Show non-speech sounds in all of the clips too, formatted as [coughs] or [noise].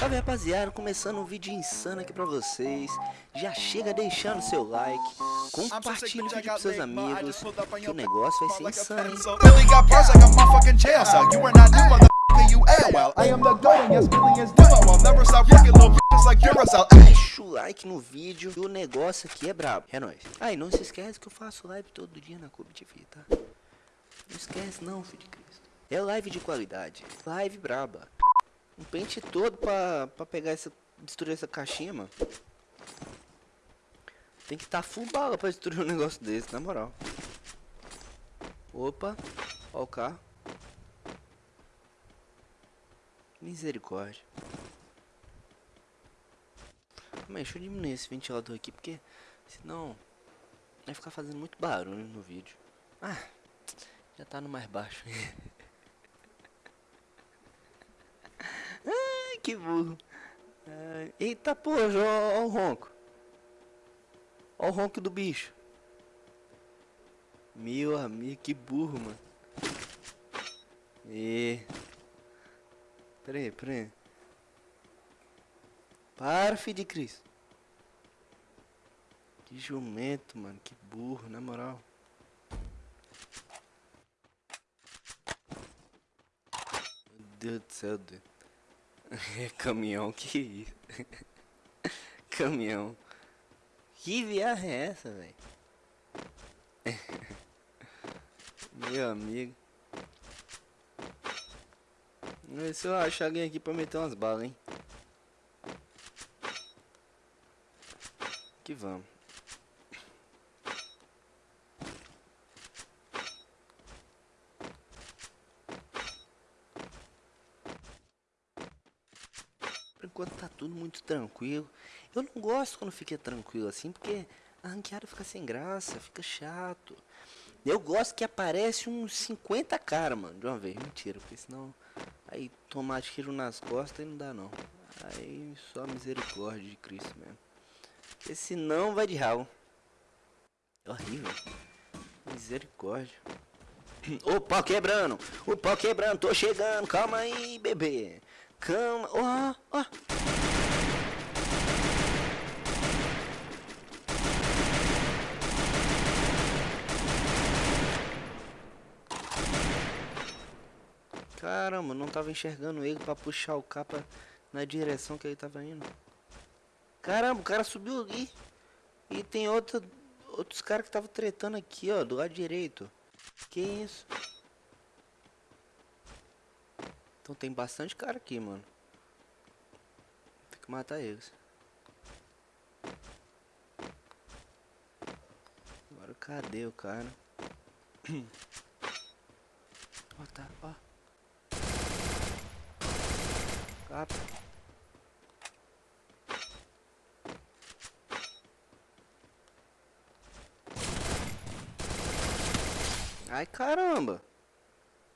Salve rapaziada, começando um vídeo insano aqui pra vocês. Já chega deixando seu like Compartilhe o vídeo com seus amigos Que o negócio vai ser insano, hein? Deixa o like no vídeo que o negócio aqui é brabo. É nóis. Ah, e não se esquece que eu faço live todo dia na Cube TV, tá? Não esquece não, filho de Cristo. É live de qualidade. Live braba Um pente todo pra, pra pegar essa... Destruir essa caixinha, mano Tem que estar tá full bala pra destruir um negócio desse, na moral Opa Ó o carro Misericórdia mas deixa eu diminuir esse ventilador aqui, porque senão vai ficar fazendo muito barulho no vídeo. Ah, já tá no mais baixo. [laughs] Ai, que burro. Ai, eita porra, ó, o ronco. Ó o ronco do bicho. Meu amigo, que burro, mano. E... Peraí, peraí. Para, filho de Cristo. Que jumento, mano. Que burro, na moral. Meu Deus do céu, Deus. [laughs] Caminhão, que isso? [laughs] caminhão. Que viagem é essa, velho? [laughs] Meu amigo. Vamos ver se eu achar alguém aqui pra meter umas balas, hein? que vamos. Enquanto tá tudo muito tranquilo. Eu não gosto quando fica tranquilo assim, porque a ranqueada fica sem graça, fica chato. Eu gosto que aparece uns 50 caras, mano, de uma vez. Mentira, porque senão aí tomar tiro nas costas e não dá não. Aí só misericórdia de Cristo mesmo. Porque senão vai de ralo. É horrível. Misericórdia. O pau quebrando. O pau quebrando. Tô chegando. Calma aí, bebê. Calma. Ó, ó. Caramba, não tava enxergando ele pra puxar o capa na direção que ele tava indo. Caramba, o cara subiu ali. E tem outra, outros caras que estavam tretando aqui, ó, do lado direito. Que isso? Então tem bastante cara aqui, mano. Tem que matar eles. Agora cadê o cara? [coughs] Ó, tá, ó. Capa. Ai, caramba.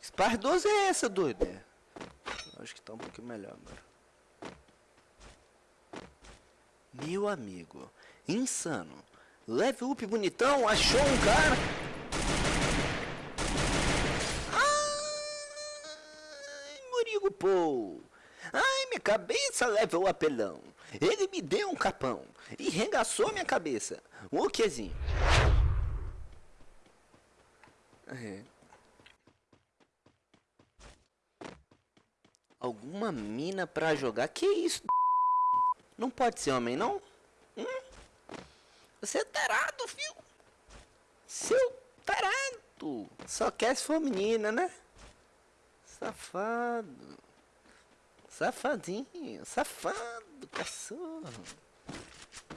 Spar 12 é essa, doido? É. Acho que tá um pouquinho melhor agora. Meu amigo. Insano. Leve up bonitão. Achou um cara. Ai, Murigo Paul. Ai, minha cabeça leva o apelão. Ele me deu um capão e regaçou minha cabeça. O quezinho? É. Alguma mina pra jogar? Que isso? Não pode ser homem, não? Hum? Você é tarado, filho. Seu tarado. Só quer se for menina, né? Safado. Safadinho. Safado, cachorro.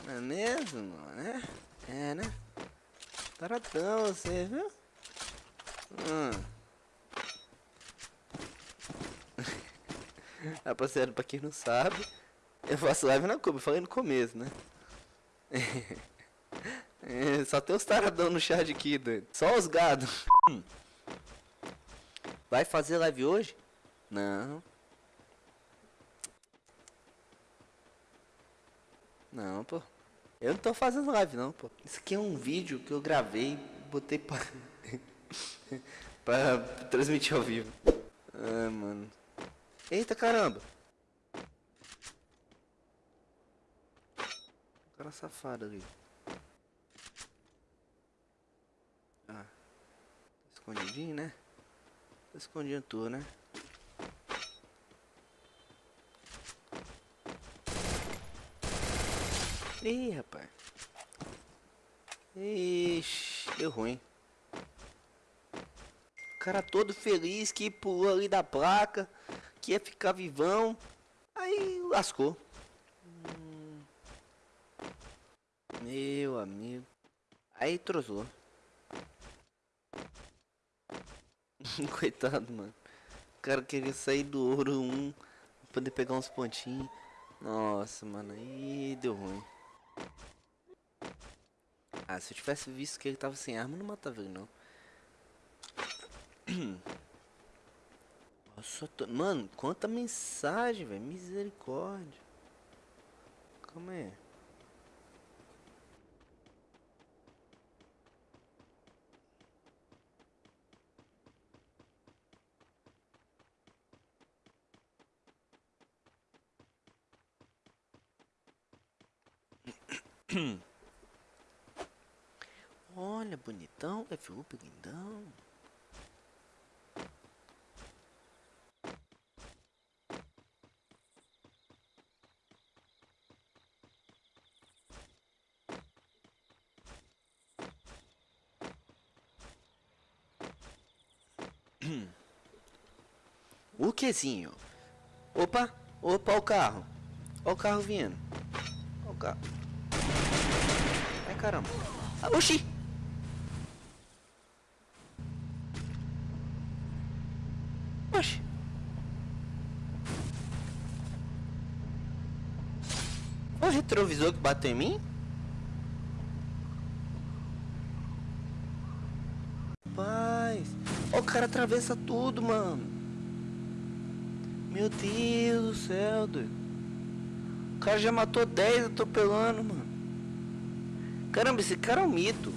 Não é mesmo, né? É, né? Taradão você, viu? Hum. [laughs] Rapaziada, pra quem não sabe, eu faço live na Cuba, falei no começo, né? [laughs] é, só tem os taradão no chat aqui, doido. Só os gados. [laughs] Vai fazer live hoje? Não. Não, pô. Eu não tô fazendo live não, pô. Isso aqui é um vídeo que eu gravei, botei pra... [laughs] pra transmitir ao vivo. Ah, mano. Eita caramba! O cara safado ali. Ah. Tá escondidinho, né? Tá escondendo tudo, né? Ih, rapaz. Ixi, deu ruim. O cara todo feliz que pulou ali da placa, que ia ficar vivão. Aí lascou. Meu amigo. Aí trozou. [laughs] Coitado, mano. O cara queria sair do ouro 1 pra poder pegar uns pontinhos. Nossa, mano, aí deu ruim. Ah, se eu tivesse visto que ele tava sem arma, não matava ele, não. Nossa, tô... Mano, quanta mensagem, velho. Misericórdia. Calma aí. [clears throat] Olha, bonitão, F-Up lindão. [clears throat] O quezinho? Opa, opa, o carro. O carro vindo. O carro. Caramba. Ah, oxi! Oxi. O retrovisor que bateu em mim? Paz. Ó, o cara atravessa tudo, mano. Meu Deus do céu, doido. O cara já matou 10 atropelando, mano. Caramba, esse cara é um mito.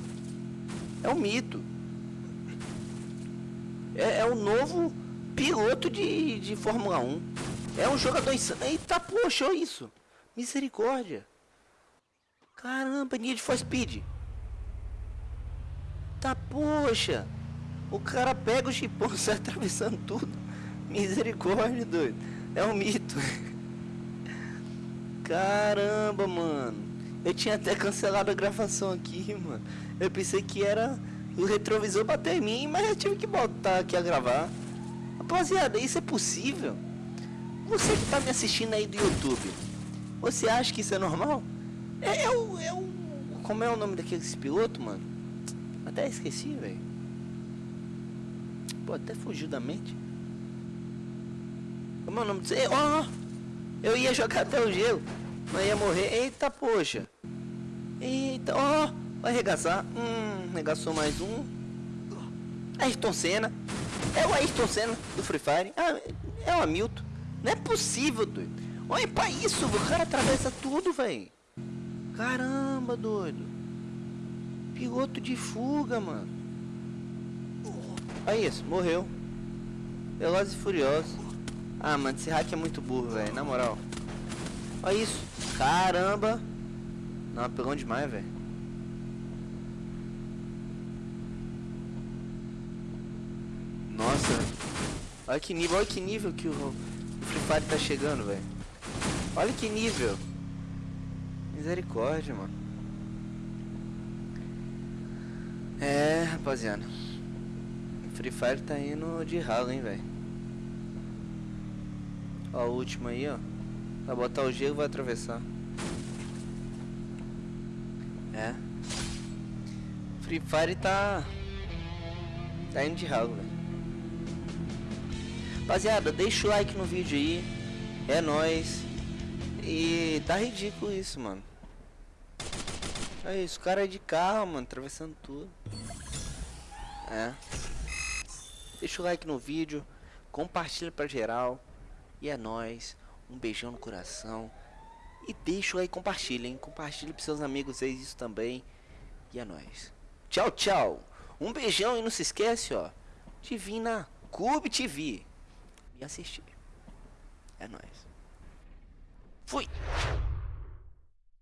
É um mito. É, é o novo piloto de, de Fórmula 1. É um jogador insano. Eita, poxa, olha isso. Misericórdia. Caramba, Need for Speed. Tá, poxa. O cara pega o chipão [laughs] sai atravessando tudo. Misericórdia, doido. É um mito. [laughs] Caramba, mano. Eu tinha até cancelado a gravação aqui, [laughs] mano. Eu pensei que era o retrovisor bater em mim, mas eu tive que voltar aqui a gravar. Rapaziada, isso é possível? Você que tá me assistindo aí do YouTube, você acha que isso é normal? É, é o. É o como é o nome daqueles piloto, mano? Até esqueci, velho. Pô, até fugiu da mente. Como é o nome disso? Oh, eu ia jogar até o gelo, mas ia morrer. Eita, poxa. Eita, ó, oh, vai arregaçar. Hum, arregaçou mais um. Ayrton Senna. É o Ayrton Senna do Free Fire. Ah, é o Hamilton. Não é possível, doido. Olha pra isso, o cara atravessa tudo, velho. Caramba, doido. Piloto de fuga, mano. Olha isso, morreu. Velozes e Furiosos. Ah, mano, esse hack é muito burro, velho. Na moral. Olha isso. Caramba. Não, apelão demais, velho. Nossa. Olha que nível, olha que nível que o, o Free Fire tá chegando, velho. Olha que nível. Misericórdia, mano. É, rapaziada. Free Fire tá indo de ralo, hein, velho. Ó, o último aí, ó. Vai botar o gelo vai atravessar. É. Free Fire tá. Tá indo de ralo, velho. Rapaziada, deixa o like no vídeo aí. É nóis. E tá ridículo isso, mano. É isso, cara é de carro, mano, atravessando tudo. É. Deixa o like no vídeo. Compartilha pra geral. E é nóis. Um beijão no coração. E deixa like, compartilha, hein? Compartilha pros seus amigos aí isso também. E é nóis. Tchau, tchau. Um beijão e não se esquece, ó. De vir na Cube TV. E assistir. É nóis. Fui!